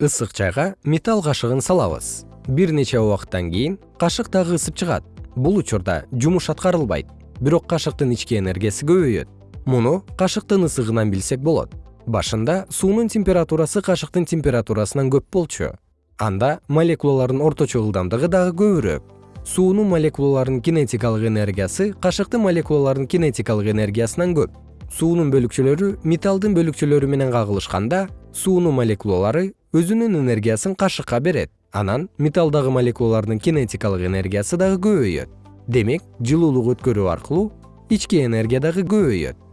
ысык чайга металл кашыгын салабыз. Бир нече убакыттан кийин кашык дагы ысып чыгат. Бул учурда жумуш аткарылбайт. Бирок кашыктын ички энергиясы көбөйөт. Муну кашыктын ысыгынан билсек болот. Башында суунун температурасы кашыктын температурасынан көп болчу. Анда молекулалардын орточо ылдамдыгы дагы көбүрөөк. Суунун молекулаларынын кинетикалык энергиясы кашыктын молекулаларынын кинетикалык энергиясынан көп. Суунун бөлүкчөлөрү металлдын бөлүкчөлөрү менен кагылышканда суунун молекулалары өзүнүн энергиясын кашыкка берет. Анан металлдагы молекулалардын кинетикалык энергиясы дагы көбөйөт. Демек жылуулук өткөрүү аркылуу ички энергия дагы көбөйөт